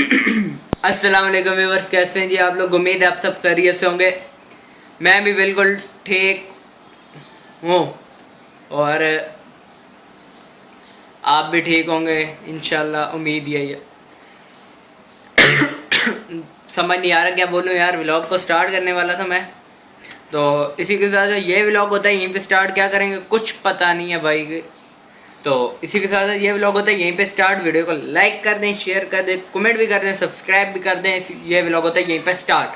अस्सलाम वालेकुम व्यूअर्स, कैसे हैं जी आप लोग? उम्मीद है आप सब खैरियत से होंगे। मैं भी बिल्कुल ठीक हूँ और आप भी ठीक होंगे इनशाला उम्मीद यही है। समझ नहीं आ रहा क्या बोलूँ यार व्लॉग को स्टार्ट करने वाला था मैं। तो इसी के साथ ये व्लॉग होता है, यहीं पे स्टार्ट क्या करेंगे? कुछ पता नहीं है भाई। तो इसी के साथ ये व्लॉग होता है, यहीं पे स्टार्ट वीडियो को लाइक कर दें शेयर कर दें कमेंट भी कर दें सब्सक्राइब भी कर दें ये व्लॉग होता है, यहीं पे स्टार्ट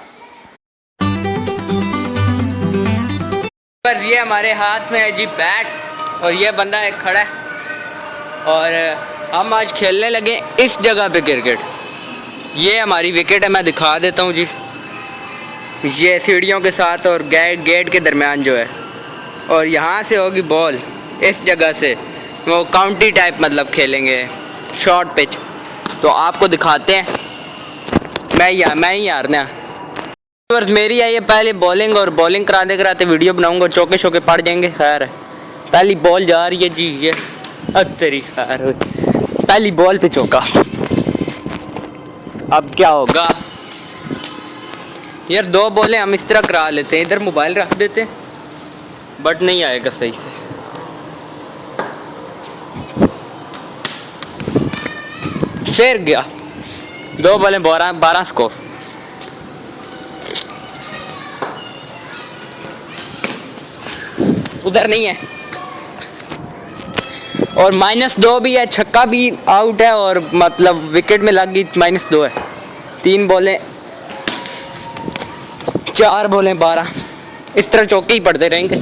पर ये हमारे हाथ में है जी बैट और ये बंदा एक खड़ा है, और हम आज खेलने लगे इस जगह पे क्रिकेट ये हमारी विकेट है, मैं दिखा देता हूँ जी। ये सीढ़ियों के साथ और गेट गेट के दरमियान जो है, और यहाँ से होगी बॉल इस जगह से। वो काउंटी टाइप मतलब खेलेंगे। शॉर्ट पिच तो आपको दिखाते हैं। मैं या मैं ही हारना मेरी आई है पहले बॉलिंग और बॉलिंग कराते कराते वीडियो बनाऊँगा, चौके शौके पड़ जाएँगे, खैर। पहली बॉल जा रही है जी, ये। तेरी खैर पहली बॉल पे चौका। अब क्या होगा? यार, दो बॉलें हम इस तरह करा लेते हैं। इधर मोबाइल रख देते हैं। बट नहीं आएगा सही से। फिर गया। दो बोले बारह बारह स्कोर उधर नहीं है। और माइनस दो भी है, छक्का भी आउट है और मतलब विकेट में लग गई माइनस दो है। तीन बॉलें, चार बॉलें, बारह। इस तरह चौके ही पड़ते रहेंगे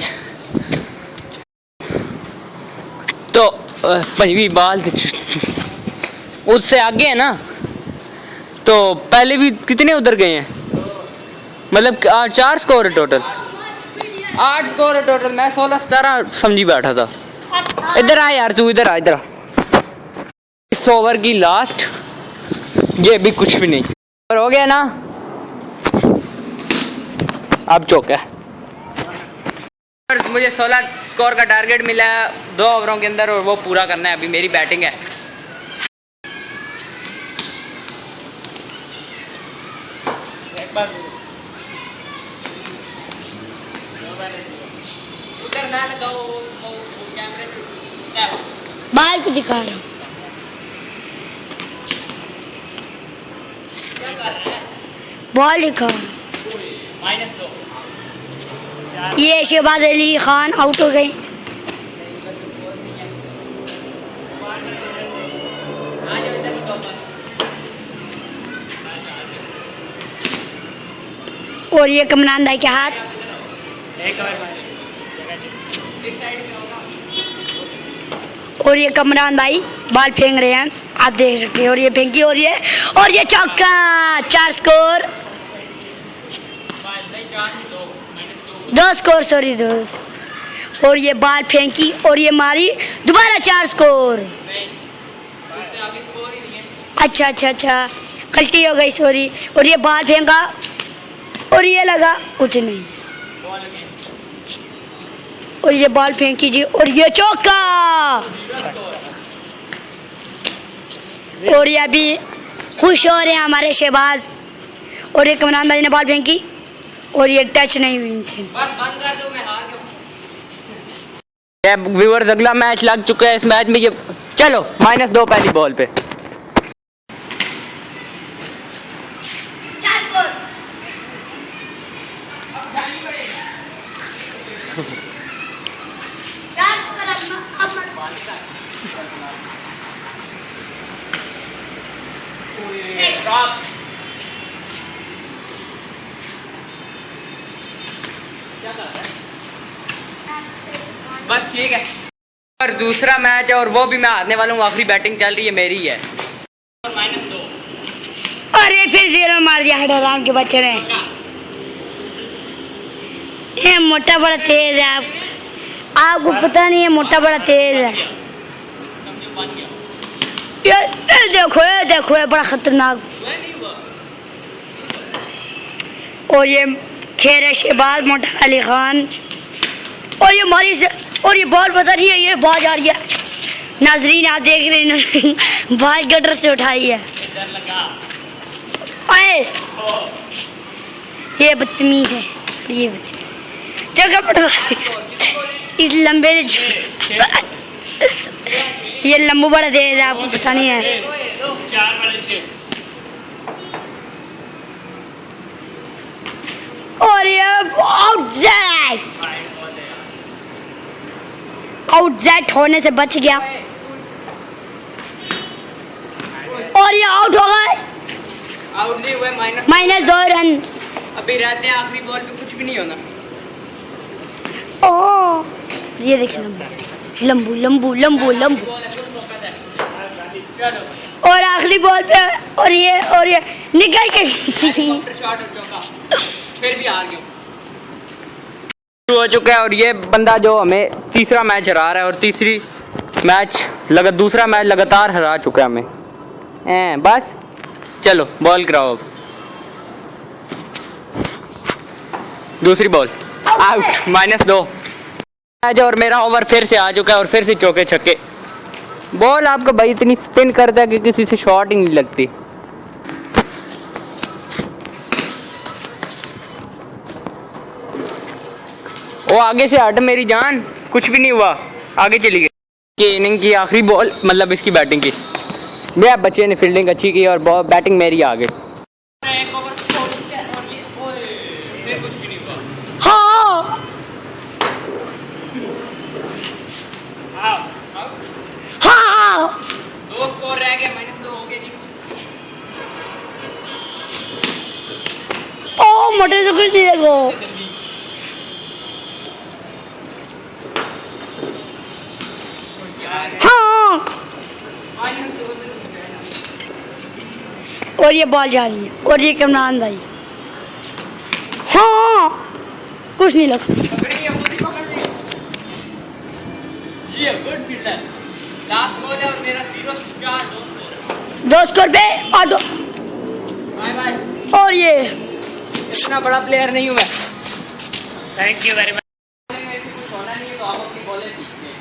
तो पंजवी बाल उससे आगे है ना? तो पहले भी कितने उधर गए हैं? मतलब चार स्कोर है टोटल आठ स्कोर है टोटल मैं सोलह सतारह समझी बैठा था। इधर आ यार, तू इधर आ, इधर इस ओवर की लास्ट ये भी कुछ भी नहीं। और हो गया ना? अब चौका है। मुझे 16 स्कोर का टारगेट मिला है दो ओवरों के अंदर और वो पूरा करना है अभी मेरी बैटिंग है। बाल को दिखा रहा हूँ। बॉल दिखा ये शहबाज अली खान आउट हो गए। और ये कमरान दाई के हाथ। और ये कमरान भाई बाल फेंक रहे हैं, आप देख सकते हैं। और ये फेंकी, और ये और ये चौका, चार स्कोर दो स्कोर सॉरी दो और ये बाल फेंकी और ये मारी, दोबारा चार स्कोर अच्छा अच्छा अच्छा। गलती हो गई सॉरी और ये बाल फेंका और ये लगा, कुछ नहीं। और ये बॉल फेंकी जी, और ये चौका। और ये अभी खुश हो रहे हैं हमारे शहबाज। और ये कमरान भाई ने बॉल फेंकी। और ये टच नहीं हुई इनसे। व्यूअर्स अगला मैच लग चुका है इस मैच में ये चलो माइनस दो पहली बॉल पे। बस ठीक है। और दूसरा मैच है और वो भी मैं हारने वाला हूँ आखिरी बैटिंग चल रही है मेरी है। अरे फिर ज़ीरो मार दिया हडराम के बच्चे ने। ये मोटा बड़ा तेज है आप। आपको पता नहीं है मोटा बड़ा तेज है। ये, ये देखो ये देखो ये बड़ा खतरनाक। और ये खेर शहबाज मोटा अली खान। और ये मारी से और ये बॉल पता नहीं है, ये बाज आ रही है। नाजरीन, आप देख रहे हैं बाज गटर से उठाई है। है ये बदतमीज है, ये बदतमीज। जगह पटवा इस लंबे ये लंबू बड़ा है, आपको पता नहीं है चार वाले छः और ये आउटसाइड आउटसाइड होने से बच गया। और ये आउट हो गए। आउट नहीं हुए माइनस माइनस दो रन अभी रहते हैं आखिरी बॉल पे कुछ भी नहीं होना। ओ ये देखिए लंबू। लंबू लंबू लंबू लंबू। और आखिरी बॉल पे और ये और ये निकल के फिर भी हार गए। हो चुका है और ये बंदा जो हमें तीसरा मैच हरा रहा है और तीसरी मैच लगा, दूसरा मैच लगातार हरा चुका है हमें। हैं, बस। चलो बॉल कराओ अब। दूसरी बॉल आउट माइनस दो। मैच और मेरा ओवर फिर से आ चुका है और फिर से चौके छक्के। बॉल आपका भाई इतनी स्पिन करता है कि किसी से शॉट ही नहीं लगती। वो आगे से हट मेरी जान। कुछ भी नहीं हुआ। आगे चली गई। कि इनिंग की आखिरी बॉल मतलब इसकी बैटिंग की। भैया बच्चे ने फील्डिंग अच्छी की और बैटिंग मेरी आ गई। एक ओवर छोड़ दिया और ये ओए फिर कुछ नहीं हुआ हाँ। हाँ मोटर से कुछ नहीं लगो हाँ और ये बॉल जा रही है और ये कमरान भाई। हाँ कुछ नहीं लगा जी गुड फील्डर लास्ट बॉल और मेरा ज़ीरो चार दो स्कोर पे और दो बाय बाय। और ये। इतना बड़ा प्लेयर नहीं हूँ मैं। थैंक यू वेरी मच कुछ होना नहीं है तो आप अपनी बॉलें सीखते हैं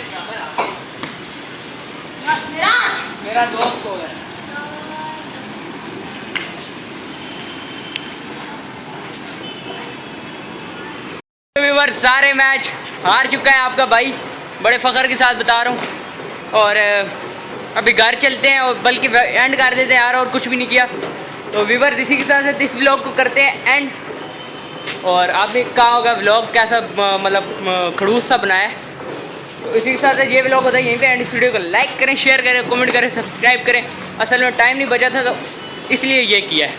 मेरे तो बराबर आ गए मेरा दो स्कोर है? सारे मैच हार चुका है आपका भाई। बड़े फखर के साथ बता रहा हूँ। और अभी घर चलते हैं और बल्कि एंड कर देते हैं यार और कुछ भी नहीं किया। तो व्यूवर इसी के साथ इस व्लॉग को करते हैं एंड और आपने कहा होगा ब्लॉग कैसा मतलब खड़ूस सा बनाया है। तो इसी के साथ ये ब्लॉग होता है, यहीं पे एंड इस वीडियो को लाइक करें शेयर करें कमेंट करें सब्सक्राइब करें। असल में टाइम नहीं बचा था तो इसलिए ये किया है।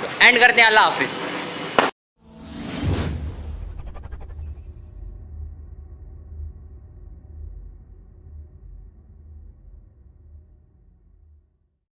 तो एंड करते हैं, अल्लाह हाफिज़।